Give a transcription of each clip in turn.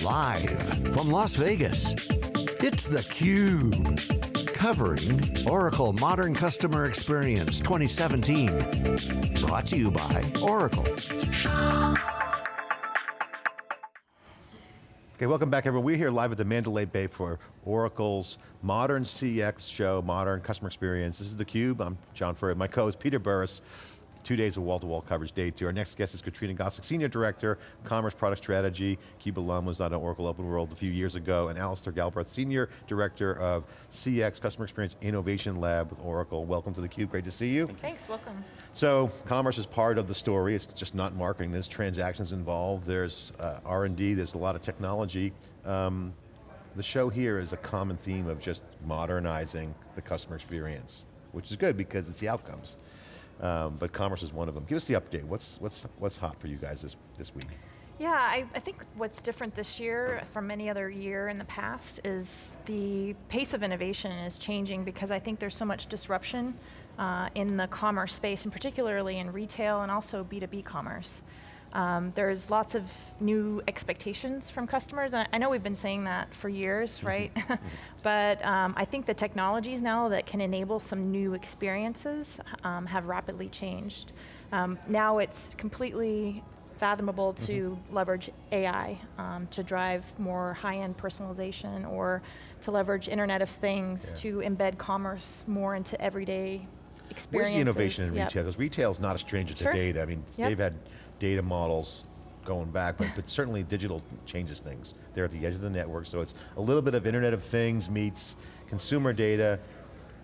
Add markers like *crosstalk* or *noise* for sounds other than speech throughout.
Live from Las Vegas, it's theCUBE. Covering Oracle Modern Customer Experience 2017. Brought to you by Oracle. Okay, welcome back everyone. We're here live at the Mandalay Bay for Oracle's Modern CX show, Modern Customer Experience. This is theCUBE, I'm John Furrier. My co-host Peter Burris, Two days of wall-to-wall -wall coverage, day two. Our next guest is Katrina Gosek, Senior Director, Commerce Product Strategy. CUBE alum was on Oracle Open World a few years ago, and Alistair Galbraith, Senior Director of CX, Customer Experience Innovation Lab with Oracle. Welcome to theCUBE, great to see you. Thanks, welcome. So, commerce is part of the story, it's just not marketing, there's transactions involved, there's uh, R&D, there's a lot of technology. Um, the show here is a common theme of just modernizing the customer experience, which is good because it's the outcomes. Um, but commerce is one of them. Give us the update. What's, what's, what's hot for you guys this, this week? Yeah, I, I, think what's different this year from any other year in the past is the pace of innovation is changing because I think there's so much disruption uh, in the commerce space, and particularly in retail and also B2B commerce. Um, there's lots of new expectations from customers, and I know we've been saying that for years, mm-hmm. right? Mm-hmm. *laughs* but um, I think the technologies now that can enable some new experiences um, have rapidly changed. Um, now it's completely fathomable to mm -hmm. leverage AI um, to drive more high-end personalization or to leverage Internet of Things yeah. to embed commerce more into everyday experiences. Where's the innovation in yep. retail? Because retail is not a stranger to sure. data. I mean, yep. they've had data models going back, but, but certainly digital changes things. They're at the edge of the network, so it's a little bit of Internet of Things meets consumer data.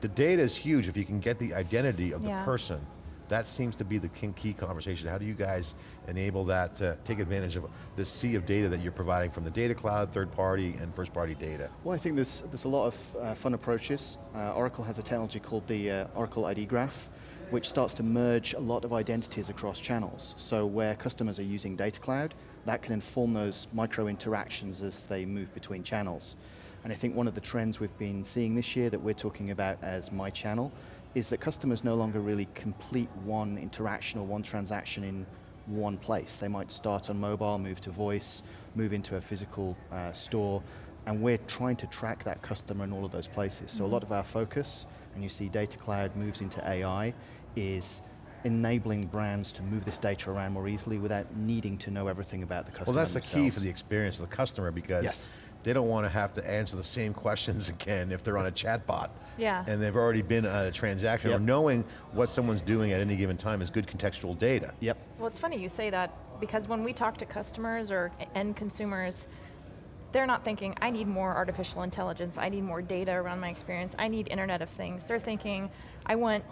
The data is huge if you can get the identity of the person. That seems to be the key conversation. How do you guys enable that to take advantage of the sea of data that you're providing from the data cloud, third party, and first party data? Well, I think there's, there's a lot of uh, fun approaches. Uh, Oracle has a technology called the uh, Oracle ID Graph, which starts to merge a lot of identities across channels. So where customers are using Data Cloud, that can inform those micro interactions as they move between channels. And I think one of the trends we've been seeing this year that we're talking about as My Channel is that customers no longer really complete one interaction or one transaction in one place. They might start on mobile, move to voice, move into a physical uh, store, and we're trying to track that customer in all of those places. So mm -hmm. a lot of our focus, and you see Data Cloud moves into AI, is enabling brands to move this data around more easily without needing to know everything about the customer Well that's themselves. the key for the experience of the customer because yes. they don't want to have to answer the same questions *laughs* again if they're on a chatbot. Yeah. And they've already been a transaction, yep. or knowing what someone's doing at any given time is good contextual data. Yep. Well it's funny you say that, because when we talk to customers or end consumers, they're not thinking, I need more artificial intelligence, I need more data around my experience, I need Internet of Things. They're thinking, I want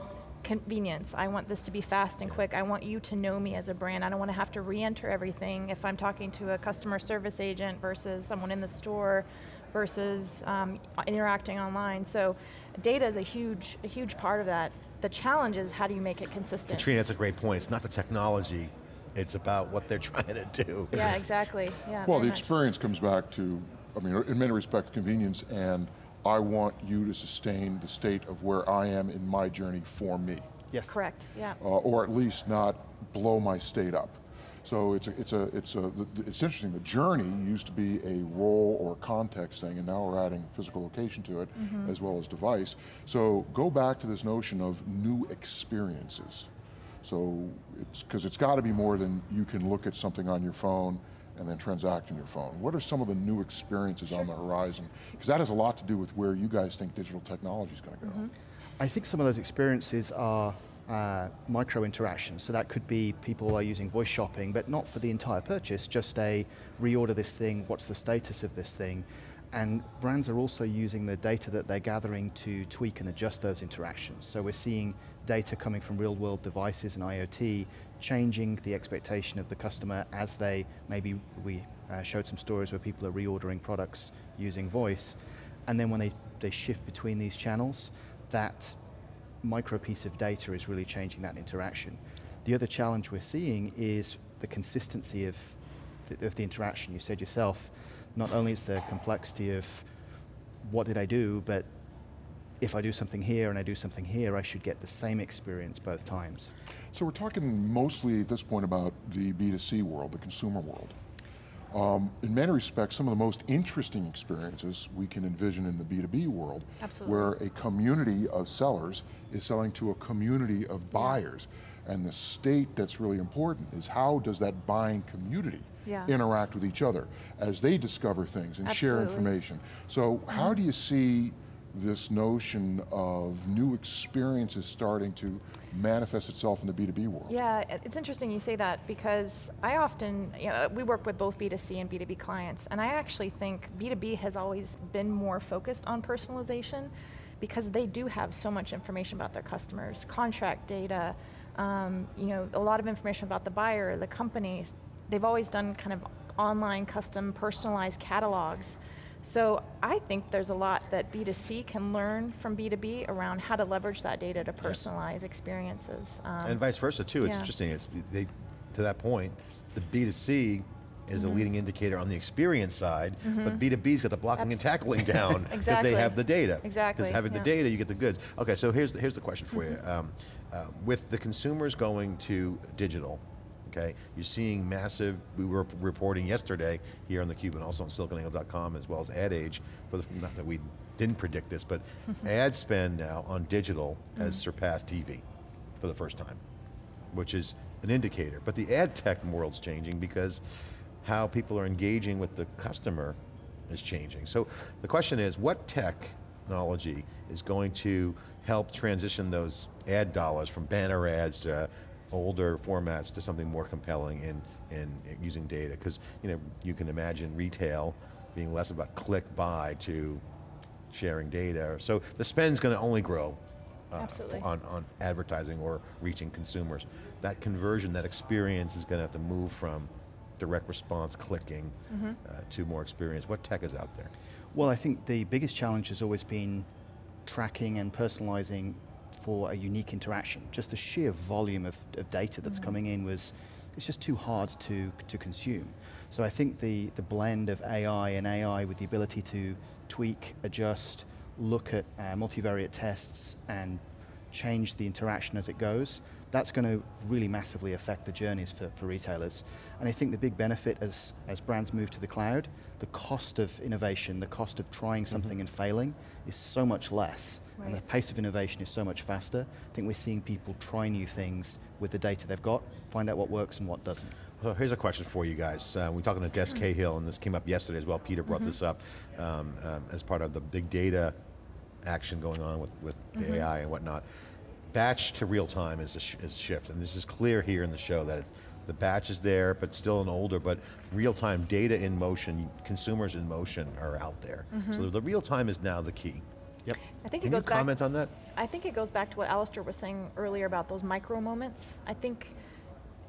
convenience. I want this to be fast and quick. I want you to know me as a brand. I don't want to have to re-enter everything if I'm talking to a customer service agent versus someone in the store versus um, interacting online. So data is a huge, a huge part of that. The challenge is how do you make it consistent? Katrina, that's a great point. It's not the technology, it's about what they're *laughs* trying to do. Yeah, exactly. Yeah, well, the much. experience comes back to, I mean, in many respects, convenience and I want you to sustain the state of where I am in my journey for me. Yes. Correct, yeah. Uh, or at least not blow my state up. So it's a, it's a, it's a, it's interesting. The journey used to be a role or context thing, and now we're adding physical location to it, mm -hmm. as well as device. So go back to this notion of new experiences. So it's because it's got to be more than you can look at something on your phone and then transact on your phone. What are some of the new experiences sure. on the horizon? Because that has a lot to do with where you guys think digital technology is going to go. Mm -hmm. I think some of those experiences are uh, micro interactions. So that could be people are using voice shopping, but not for the entire purchase, just a reorder this thing, what's the status of this thing, and brands are also using the data that they're gathering to tweak and adjust those interactions. So we're seeing data coming from real world devices and IoT, changing the expectation of the customer as they, maybe we uh, showed some stories where people are reordering products using voice, and then when they, they shift between these channels, that micro piece of data is really changing that interaction. The other challenge we're seeing is the consistency of the, of the interaction. You said yourself, not only is the complexity of what did I do, but if I do something here and I do something here, I should get the same experience both times. So we're talking mostly at this point about the B2C world, the consumer world. Um, in many respects, some of the most interesting experiences we can envision in the B2B world, Absolutely. where a community of sellers is selling to a community of buyers. And the state that's really important is how does that buying community Yeah. interact with each other as they discover things and share information. So how do you see this notion of new experiences starting to manifest itself in the B2B world? Yeah, it's interesting you say that because I often, you know, we work with both B2C and B2B clients, and I actually think B2B has always been more focused on personalization because they do have so much information about their customers, contract data, um, you know, a lot of information about the buyer, the companies. They've always done kind of online, custom, personalized catalogs. So I think there's a lot that B2C can learn from B2B around how to leverage that data to personalize experiences. Um, And vice versa too, it's yeah. interesting, it's, they, to that point, the B2C is Mm-hmm. a leading indicator on the experience side, but B2B's got the blocking and tackling *laughs* down, because Exactly. they have the data. Exactly, Because having yeah. the data, you get the goods. Okay, so here's the, here's the question for Mm-hmm. you. Um, uh, with the consumers going to digital, okay, you're seeing massive, we were reporting yesterday here on theCUBE and also on siliconangle.com as well as AdAge, for the, not that we didn't predict this, but *laughs* ad spend now on digital has Mm-hmm. surpassed TV for the first time, which is an indicator. But the ad tech world's changing because how people are engaging with the customer is changing. So the question is, what technology is going to help transition those ad dollars from banner ads to older formats to something more compelling in, in using data? Because you know, you can imagine retail being less about click buy to sharing data. So the spend's going to only grow uh, Absolutely. on, on advertising or reaching consumers. That conversion, that experience is going to have to move from direct response clicking Mm-hmm. uh, to more experience. What tech is out there? Well, I think the biggest challenge has always been tracking and personalizing for a unique interaction. Just the sheer volume of, of data that's coming in was, it's just too hard to, to consume. So I think the, the blend of AI and AI with the ability to tweak, adjust, look at uh, multivariate tests and change the interaction as it goes, that's going to really massively affect the journeys for, for retailers. And I think the big benefit as, as brands move to the cloud, the cost of innovation, the cost of trying something and failing is so much less. And the pace of innovation is so much faster. I think we're seeing people try new things with the data they've got, find out what works and what doesn't. So here's a question for you guys. Uh, we're talking to Des Cahill, and this came up yesterday as well. Peter brought this up um, um, as part of the big data action going on with, with the AI and whatnot. Batch to real time is a, sh is a shift, and this is clear here in the show that the batch is there, but still an older, but real time data in motion, consumers in motion are out there. So the real time is now the key. Yep. I think Can it you goes back. comment on that? I think it goes back to what Alistair was saying earlier about those micro moments. I think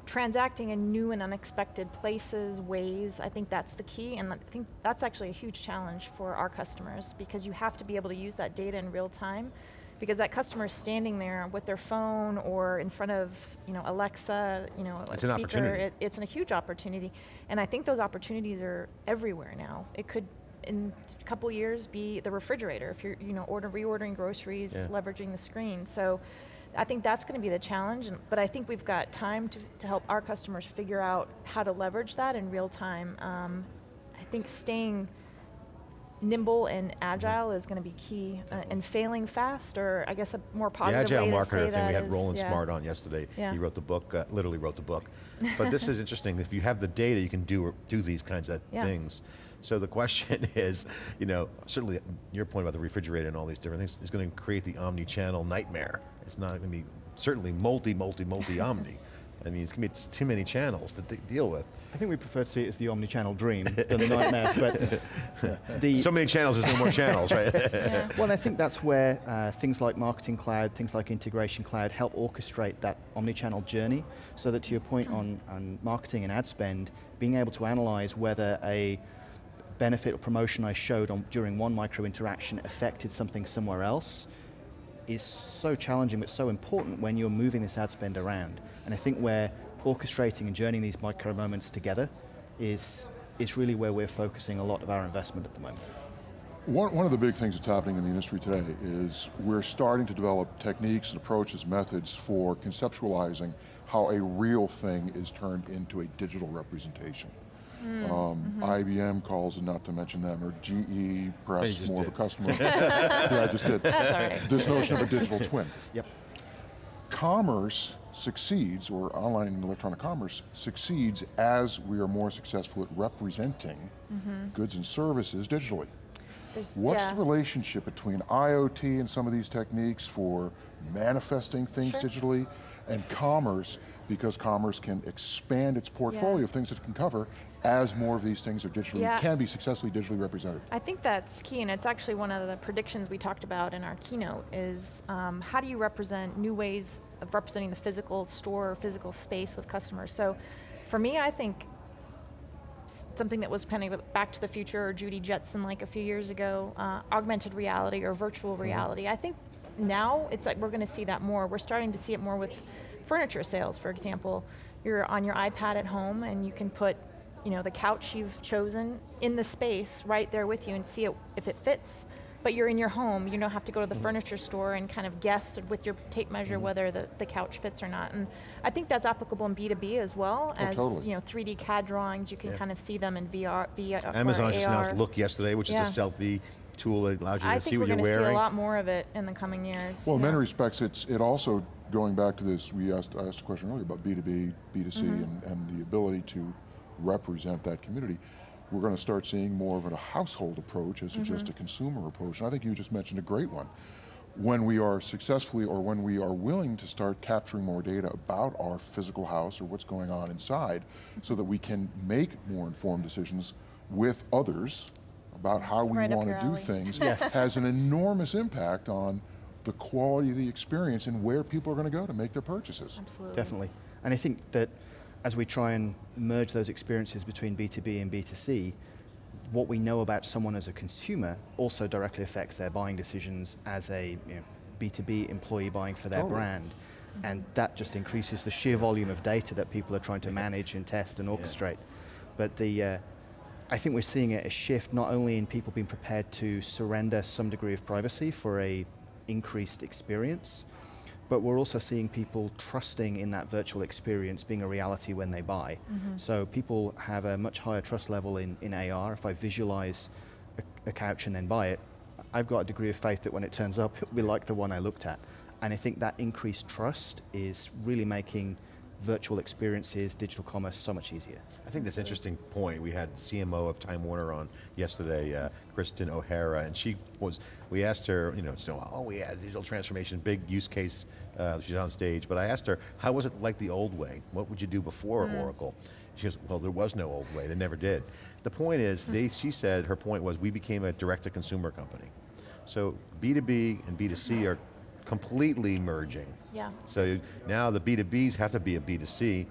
transacting in new and unexpected places, ways, I think that's the key, and I think that's actually a huge challenge for our customers because you have to be able to use that data in real time because that customer is standing there with their phone or in front of you know Alexa, you know, a It's an speaker. opportunity. It, it's a huge opportunity, and I think those opportunities are everywhere now. It could, in a couple years, be the refrigerator if you're, you know, order reordering groceries, Yeah. leveraging the screen. So, I think that's going to be the challenge. And, but I think we've got time to to help our customers figure out how to leverage that in real time. Um, I think staying nimble and agile is going to be key, uh, and failing fast, or I guess a more The positive agile way to marketer thing, we had is- Roland yeah. Smart on yesterday. Yeah. He wrote the book, uh, literally wrote the book. *laughs* But this is interesting, if you have the data, you can do, do these kinds of Yeah. things. So the question *laughs* is, you know, certainly your point about the refrigerator and all these different things is going to create the omni-channel nightmare. It's not going to be, certainly multi, multi, multi-omni. *laughs* I mean, it's going to be too many channels to deal with. I think we prefer to see it as the omni-channel dream *laughs* than the nightmare, but the, So many channels, there's no more channels, right? Yeah. Well, I think that's where uh, things like Marketing Cloud, things like Integration Cloud help orchestrate that omni-channel journey so that to your point on, on marketing and ad spend, being able to analyze whether a benefit or promotion I showed on, during one micro interaction affected something somewhere else is so challenging but so important when you're moving this ad spend around. And I think where orchestrating and journeying these micro moments together is, is really where we're focusing a lot of our investment at the moment. One, one of the big things that's happening in the industry today is we're starting to develop techniques and approaches, methods for conceptualizing how a real thing is turned into a digital representation. Mm, Um, mm-hmm. IBM calls it, not to mention them, or GE, perhaps more did. of a customer. *laughs* yeah, I just did. That's all right. This notion of a digital *laughs* twin. Yep. Commerce succeeds, or online and electronic commerce succeeds as we are more successful at representing goods and services digitally. There's- What's yeah. the relationship between IoT and some of these techniques for manifesting things Sure. digitally and commerce because commerce can expand its portfolio Yeah. of things it can cover as more of these things are digitally, Yeah. can be successfully digitally represented. I think that's key, and it's actually one of the predictions we talked about in our keynote is um, how do you represent new ways of representing the physical store or physical space with customers. So for me, I think something that was pending with Back to the Future or Judy Jetson like a few years ago, uh, augmented reality or virtual reality. I think now it's like we're going to see that more. We're starting to see it more with furniture sales, for example. You're on your iPad at home and you can put you know, the couch you've chosen in the space right there with you and see it if it fits. But you're in your home, you don't have to go to the mm-hmm. furniture store and kind of guess with your tape measure mm-hmm. whether the, the couch fits or not. And I think that's applicable in B2B as well Oh, as totally. you know 3D CAD drawings. You can Yeah. kind of see them in VR, VR Amazon just announced Look yesterday, which Yeah. is a selfie tool that allows you I to think see we're what you're going to see a lot more of it in the coming years. Well, in many respects, it's it also going back to this. We asked I asked a question earlier about B two B, B 2 C, Mm-hmm. and, and the ability to represent that community. We're going to start seeing more of a household approach as Mm-hmm. just a consumer approach. And I think you just mentioned a great one. When we are successfully, or when we are willing to start capturing more data about our physical house or what's going on inside, so that we can make more informed decisions with others about how we Right want to do things, *laughs* Yes. has an enormous impact on the quality of the experience and where people are going to go to make their purchases. Absolutely. Definitely. And I think that as we try and merge those experiences between B2B and B2C, what we know about someone as a consumer also directly affects their buying decisions as a you know, B2B employee buying for their Totally. brand. And that just increases the sheer volume of data that people are trying to manage and test and orchestrate. But the, uh, I think we're seeing a a shift not only in people being prepared to surrender some degree of privacy for a increased experience, but we're also seeing people trusting in that virtual experience being a reality when they buy. Mm-hmm. So people have a much higher trust level in, in AR. If I visualize a, a couch and then buy it, I've got a degree of faith that when it turns up, it'll be like the one I looked at. And I think that increased trust is really making virtual experiences, digital commerce so much easier. I think that's an interesting point. We had CMO of Time Warner on yesterday, uh, Kristen O'Hara, and she was, we asked her, you know, so, oh, we had digital transformation, big use case, uh, she's on stage, but I asked her, how was it like the old way? What would you do before Oracle? She goes, well, there was no old way, they never did. The point is, they, she said, her point was, we became a direct-to-consumer company. So B2B and B2C are completely merging. Yeah. So now the B2Bs have to be a B2C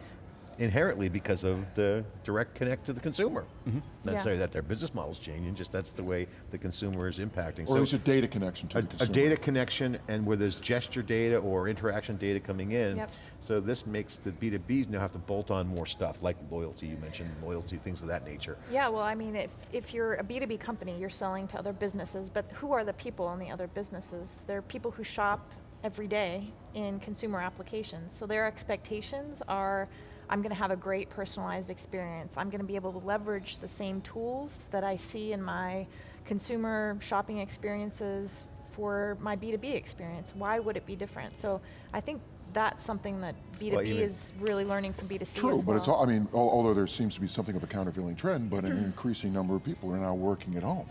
inherently because of the direct connect to the consumer. Mm-hmm. Not Yeah. necessarily that their business model's changing, just that's the way the consumer is impacting. Or so is it data connection to a, the a data connection and where there's gesture data or interaction data coming in. Yep. So this makes the B2Bs now have to bolt on more stuff, like loyalty, you mentioned loyalty, things of that nature. Yeah, well, I mean, if, if you're a B2B company, you're selling to other businesses, but who are the people in the other businesses? They're people who shop every day in consumer applications. So their expectations are, I'm going to have a great personalized experience. I'm going to be able to leverage the same tools that I see in my consumer shopping experiences for my B2B experience. Why would it be different? So I think that's something that B2B even- is really learning from B2C True, as but it's, all- I mean, although there seems to be something of a countervailing trend, but an increasing number of people are now working at home.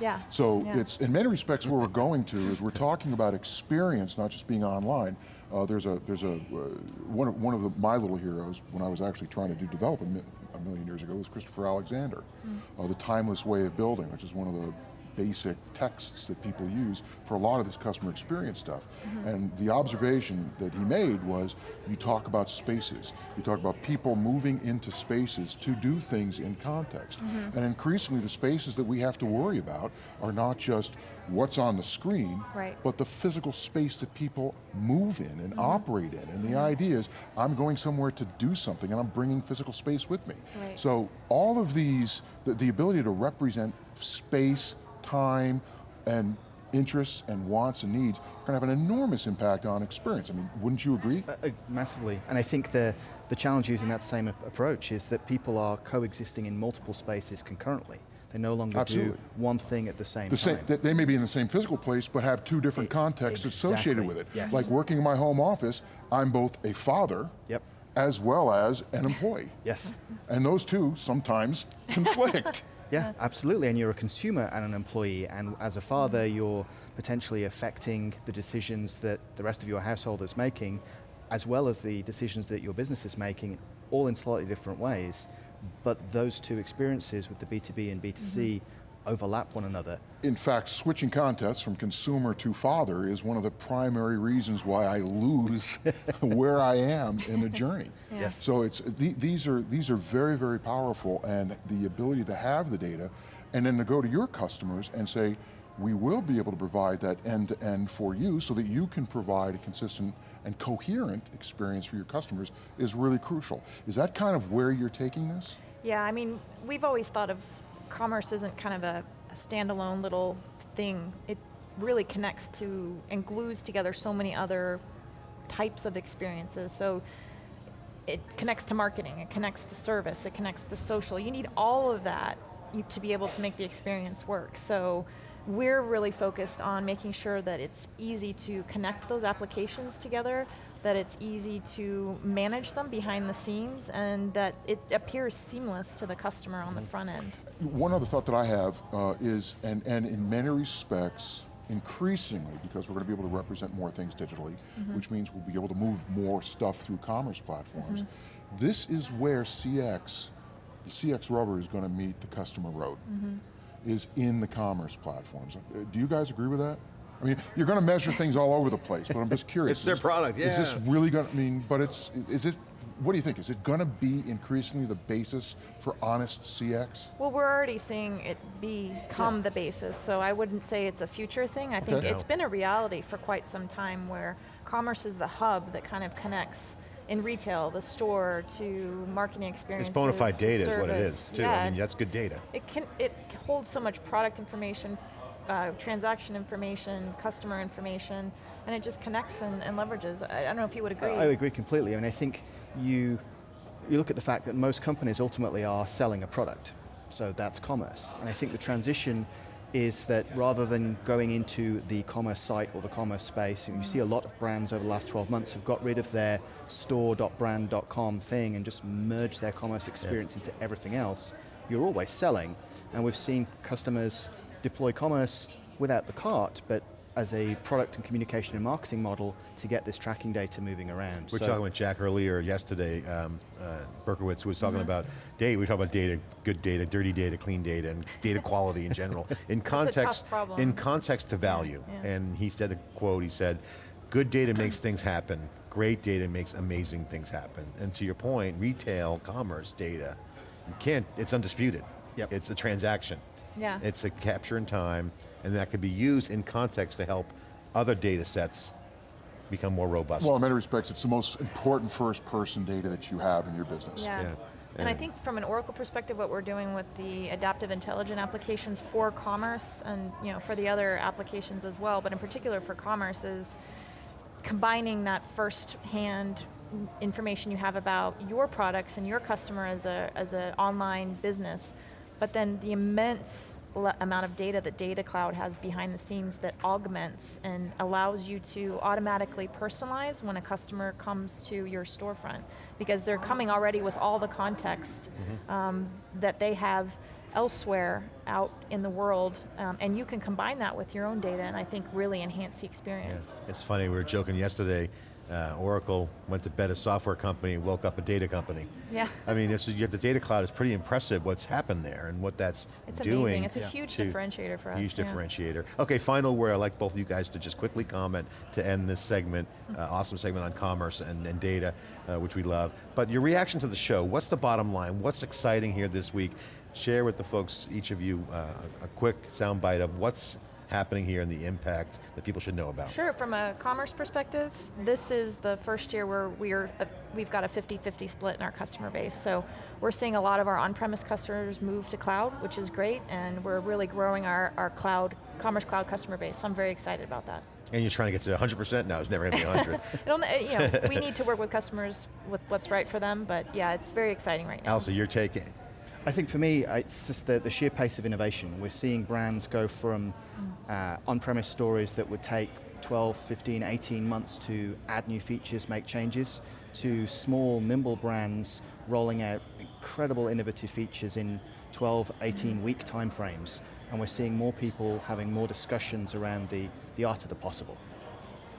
Yeah. So yeah. it's, in many respects, where we're going to is we're talking about experience, not just being online. Uh, there's a, there's a, uh, one of, one of the, my little heroes when I was actually trying to do development a million years ago was Christopher Alexander. Uh, the timeless way of building, which is one of the basic texts that people use for a lot of this customer experience stuff. Mm-hmm. And the observation that he made was, you talk about spaces, you talk about people moving into spaces to do things in context. Mm-hmm. And increasingly the spaces that we have to worry about are not just what's on the screen, Right. but the physical space that people move in and mm-hmm. operate in. And the idea is, I'm going somewhere to do something and I'm bringing physical space with me. Right. So all of these, the, the ability to represent space, time, and interests and wants and needs are going to have an enormous impact on experience. I mean, wouldn't you agree? Uh, uh, massively, and I think the, the challenge using that same approach is that people are coexisting in multiple spaces concurrently. They no longer Absolutely. do one thing at the same the time. Same, they may be in the same physical place, but have two different It, contexts exactly, associated with it. Yes. Like working in my home office, I'm both a father, yep. as well as an employee. Yes. And those two sometimes conflict. *laughs* Yeah, absolutely, and you're a consumer and an employee, and as a father, you're potentially affecting the decisions that the rest of your household is making, as well as the decisions that your business is making, all in slightly different ways. But those two experiences with the B2B and B2C mm -hmm overlap one another. In fact, switching contests from consumer to father is one of the primary reasons why I lose *laughs* where I am in the journey. Yes. So it's, th these, are, these are very, very powerful and the ability to have the data and then to go to your customers and say, we will be able to provide that end-to-end -end for you so that you can provide a consistent and coherent experience for your customers is really crucial. Is that kind of where you're taking this? Yeah, I mean, we've always thought of commerce isn't kind of a, a standalone little thing. It really connects to and glues together so many other types of experiences. So it connects to marketing, it connects to service, it connects to social. You need all of that to be able to make the experience work. So we're really focused on making sure that it's easy to connect those applications together that it's easy to manage them behind the scenes and that it appears seamless to the customer on the mm-hmm. front end. One other thought that I have uh, is, and, and in many respects, increasingly, because we're going to be able to represent more things digitally, mm -hmm. which means we'll be able to move more stuff through commerce platforms. Mm -hmm. This is where CX, the CX rubber is going to meet the customer road, mm -hmm. is in the commerce platforms. Uh, do you guys agree with that? I mean, you're going to measure things all over the place, but I'm just *laughs* curious. it's their product, yeah. Is this really going to, I mean, but it's, is this, what do you think? Is it going to be increasingly the basis for honest CX? Well, we're already seeing it become yeah. the basis, so I wouldn't say it's a future thing. I think okay. it's been a reality for quite some time where commerce is the hub that kind of connects in retail, the store, to marketing experiences. It's bona fide data service. is what it is, too. Yeah. I mean, that's good data. It can it holds so much product information, uh, transaction information, customer information, and it just connects and, and leverages. I, I, don't know if you would agree. I, I agree completely. I mean, I think you, you look at the fact that most companies ultimately are selling a product, so that's commerce. And I think the transition is that rather than going into the commerce site or the commerce space, and you see a lot of brands over the last 12 months have got rid of their store.brand.com thing and just merged their commerce experience yeah. into everything else. You're always selling, and we've seen customers deploy commerce without the cart, but as a product and communication and marketing model to get this tracking data moving around. We are so talking with Jack earlier yesterday, um, uh, Berkowitz was talking mm -hmm. about data, we talk about data, good data, dirty data, clean data, and data quality in general. *laughs* In context, in context to value, yeah, yeah. and he said a quote, he said, good data makes *clears throat* things happen, great data makes amazing things happen. And to your point, retail, commerce data, you can't, it's undisputed. Yep. It's a transaction. Yeah. It's a capture in time, and that could be used in context to help other data sets become more robust. Well, in many respects, it's the most important first person data that you have in your business. Yeah. yeah. And, and I think from an Oracle perspective, what we're doing with the adaptive intelligent applications for commerce and you know for the other applications as well, but in particular for commerce is combining that first hand information you have about your products and your customer as a as an online business but then the immense amount of data that Data Cloud has behind the scenes that augments and allows you to automatically personalize when a customer comes to your storefront because they're coming already with all the context mm -hmm. um, that they have elsewhere out in the world, um, and you can combine that with your own data and I think really enhance the experience. Yeah. It's funny, we were joking yesterday, uh, Oracle went to bed a software company, woke up a data company. Yeah. I mean, it's, you have the data cloud is pretty impressive what's happened there and what that's it's doing. It's amazing, it's a huge differentiator for us. Huge yeah. differentiator. Okay, final word, I'd like both of you guys to just quickly comment to end this segment, uh, awesome segment on commerce and, and data, uh, which we love. But your reaction to the show, what's the bottom line? What's exciting here this week? Share with the folks, each of you, uh, a quick soundbite of what's happening here and the impact that people should know about? Sure, from a commerce perspective, this is the first year where we're, uh, we've got a 50-50 split in our customer base. So we're seeing a lot of our on-premise customers move to cloud, which is great, and we're really growing our, our cloud, commerce cloud customer base. So I'm very excited about that. And you're trying to get to 100% now, it's never going to be 100. Uh, *laughs* you know, we need to work with customers with what's right for them, but yeah, it's very exciting right now. Alsa, you're taking. I think for me, it's just the, the sheer pace of innovation. We're seeing brands go from uh, on-premise stories that would take 12, 15, 18 months to add new features, make changes, to small, nimble brands rolling out incredible innovative features in 12, 18 week timeframes. And we're seeing more people having more discussions around the, the art of the possible.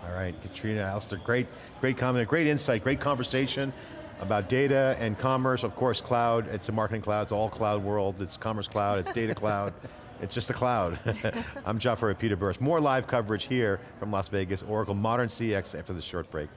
All right, Katrina, Alistair, great, great comment, great insight, great conversation about data and commerce, of course cloud, it's a marketing cloud, it's all cloud world, it's commerce cloud, it's data cloud, *laughs* it's just a cloud. *laughs* I'm at Peter Burris. More live coverage here from Las Vegas, Oracle Modern CX after this short break.